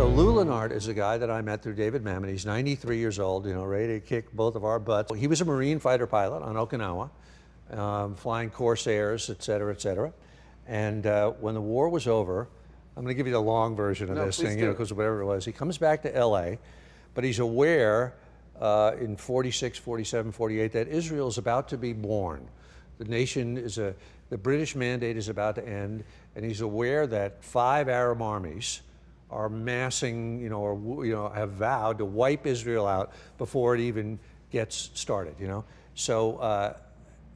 So Lou Lenart is a guy that I met through David Mamet. He's 93 years old, you know, ready to kick both of our butts. He was a Marine fighter pilot on Okinawa, um, flying Corsairs, et cetera, et cetera. And uh, when the war was over, I'm going to give you the long version of No, this thing, you know, because whatever it was. He comes back to LA, but he's aware uh, in 46, 47, 48 that Israel is about to be born. The nation is a, the British mandate is about to end, and he's aware that five Arab armies are massing, you know, or you know, have vowed to wipe Israel out before it even gets started. You know, so uh,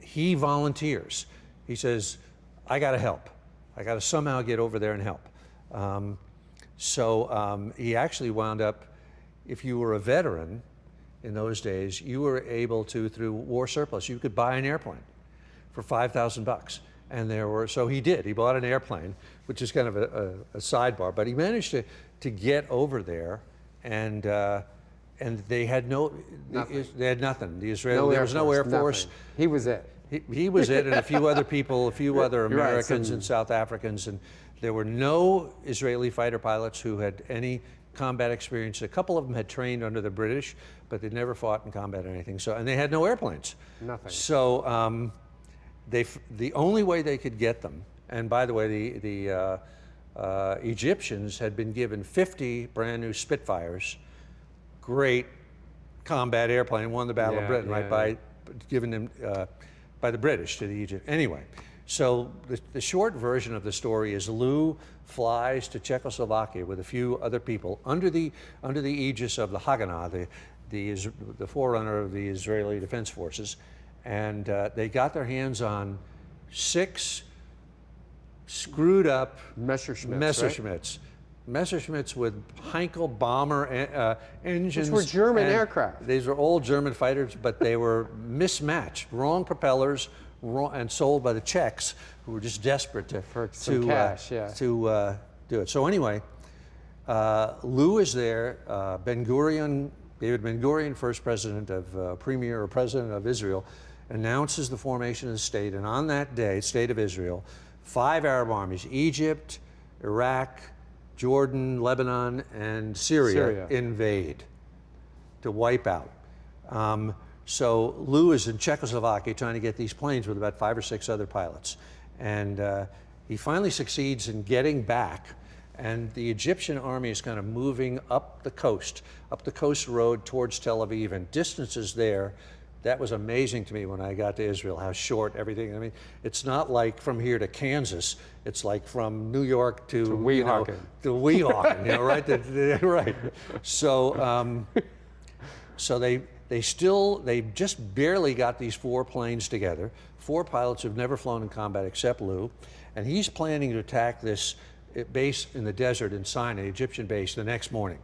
he volunteers. He says, "I got to help. I got to somehow get over there and help." Um, so um, he actually wound up. If you were a veteran in those days, you were able to, through war surplus, you could buy an airplane for 5,000 bucks. And there were, so he did. He bought an airplane, which is kind of a, a, a sidebar, but he managed to, to get over there and, uh, and they had no, Nothing. they had nothing. The Israeli, No there was no Air Force. nothing. He was it. He, he was it, and a few other people, a few other You're right, Americans some- and South Africans, and there were no Israeli fighter pilots who had any combat experience. A couple of them had trained under the British, but they'd never fought in combat or anything. So, and they had no airplanes. Nothing. So, um, they, the only way they could get them, and by the way, the, the uh, uh, Egyptians had been given 50 brand new Spitfires, great combat airplane, won the Battle Yeah, of Britain, yeah, right, by given them uh, by the British to the Egypt. Anyway, so the, the short version of the story is Lou flies to Czechoslovakia with a few other people under the under the aegis of the Haganah, the the, Is- the forerunner of the Israeli Defense Forces, and uh, they got their hands on six screwed up Messerschmitts, right? Messerschmitts. Messerschmitts with Heinkel bomber uh, engines. These were German aircraft. These were old German fighters, but they were mismatched, wrong propellers, wrong, and sold by the Czechs, who were just desperate to For to cash, uh, yeah. to uh, do it. So anyway, uh, Lou is there. Uh, Ben Gurion, David Ben Gurion, first president of uh, premier or president of Israel, announces the formation of the state. And on that day, state of Israel, five Arab armies: Egypt, Iraq, Jordan, Lebanon, and Syria, Syria. invade to wipe out. Um, so Lou is in Czechoslovakia trying to get these planes with about five or six other pilots. And uh, he finally succeeds in getting back. And the Egyptian army is kind of moving up the coast, up the coast road towards Tel Aviv, and distances there. That was amazing to me when I got to Israel, how short everything. I mean, it's not like from here to Kansas. It's like from New York to, you know, Weehawken. to Weehawken, you know, right? The- the- right. So, um, so they, they still, they just barely got these four planes together. Four pilots who've never flown in combat except Lou. And he's planning to attack this uh, base in the desert in Sinai, Egyptian base, the next morning.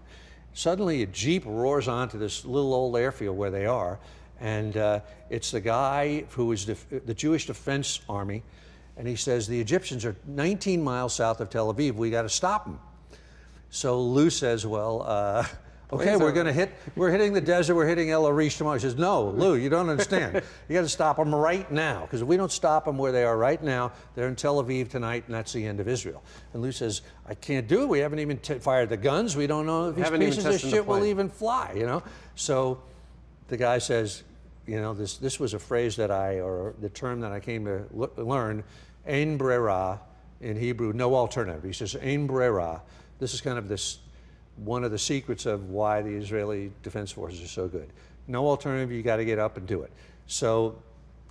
Suddenly a Jeep roars onto this little old airfield where they are. And uh, it's the guy who is def- the Jewish Defense Army. And he says, the Egyptians are 19 miles south of Tel Aviv. We got to stop them. So Lou says, well, uh, okay, we're going to hit, we're hitting the desert, we're hitting El Arish tomorrow. He says, no, Lou, you don't understand. you got to stop them right now, because if we don't stop them where they are right now, they're in Tel Aviv tonight, and that's the end of Israel. And Lou says, I can't do it. We haven't even t- fired the guns. We don't know if these pieces of the shit will even fly, you know? So the guy says, you know, this, this was a phrase that I, or the term that I came to learn, ein brera, in Hebrew, no alternative. He says, ein brera. This is kind of this, one of the secrets of why the Israeli Defense Forces are so good. No alternative, you got to get up and do it. So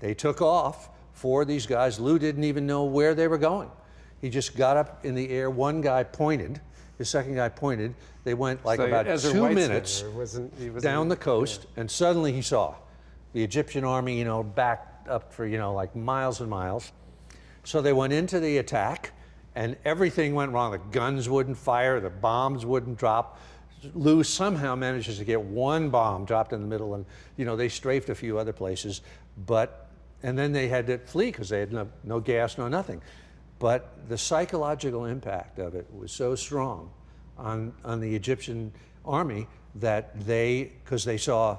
they took off. Four of these guys, Lou didn't even know where they were going. He just got up in the air. One guy pointed, his second guy pointed. They went like So about Ezer two Weizman, minutes wasn't- he wasn't- down the coast, and suddenly he saw the Egyptian army, you know, backed up for, you know, like miles and miles. So they went into the attack, and everything went wrong. The guns wouldn't fire, the bombs wouldn't drop. Lou somehow manages to get one bomb dropped in the middle, and you know they strafed a few other places, but and then they had to flee because they had no, no gas, no nothing. But the psychological impact of it was so strong on on the Egyptian army that they, because they saw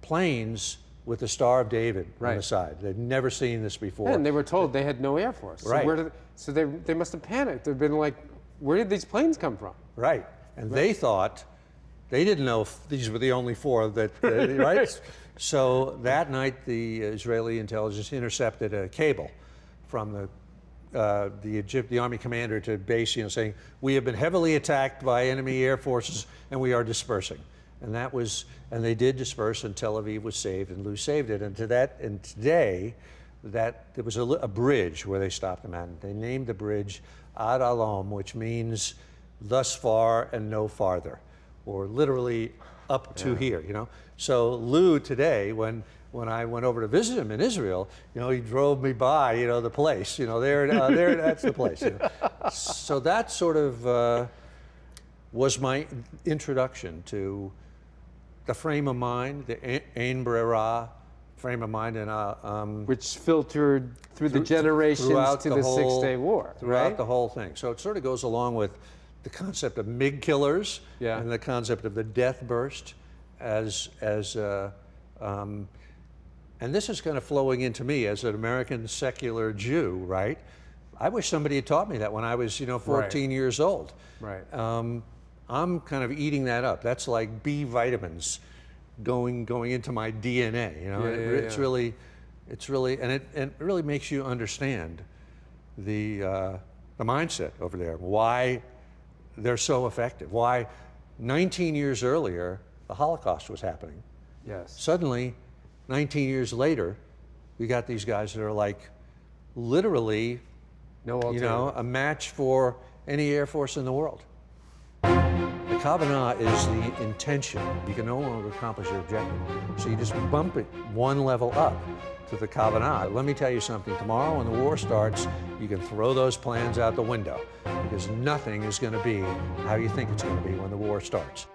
planes with the Star of David on the side. They'd never seen this before. And they were told they had no air force. So Right. where did, so they, they must have panicked. They've been like, where did these planes come from? Right. And they thought, they didn't know if these were the only four that, uh, right? So that night, the Israeli intelligence intercepted a cable from the uh, the Egypt, the army commander to base, you know, saying we have been heavily attacked by enemy air forces and we are dispersing. And that was, and they did disperse, and Tel Aviv was saved, and Lou saved it. And to that, and today, that there was a, a bridge where they stopped them at. They named the bridge Ad Halom, which means thus far and no farther, or literally up to here. You know. So Lou today, when when I went over to visit him in Israel, you know, he drove me by, you know, the place. You know, there, uh, there, that's the place. You know. So that sort of uh, was my introduction to the frame of mind, the ein brera frame of mind, and uh, um, Which filtered through the generations to the, whole- Six Day War, throughout right? the whole thing. So it sort of goes along with the concept of MiG killers Yeah. and the concept of the death burst as as uh, um, and this is kind of flowing into me as an American secular Jew, right? I wish somebody had taught me that when I was, you know, 14 years old. Right. Um, I'm kind of eating that up. That's like B vitamins going going into my DNA. You know, Yeah, yeah, it's yeah. really, it's really, and it, and it really makes you understand the uh, the mindset over there. Why they're so effective. Why 19 years earlier the Holocaust was happening. yes. Suddenly, 19 years later, we got these guys that are like literally, No you know, a match for any air force in the world. The Kavanah is the intention. You can no longer accomplish your objective. So you just bump it one level up to the Kavanah. Let me tell you something. Tomorrow, when the war starts, you can throw those plans out the window because nothing is going to be how you think it's going to be when the war starts.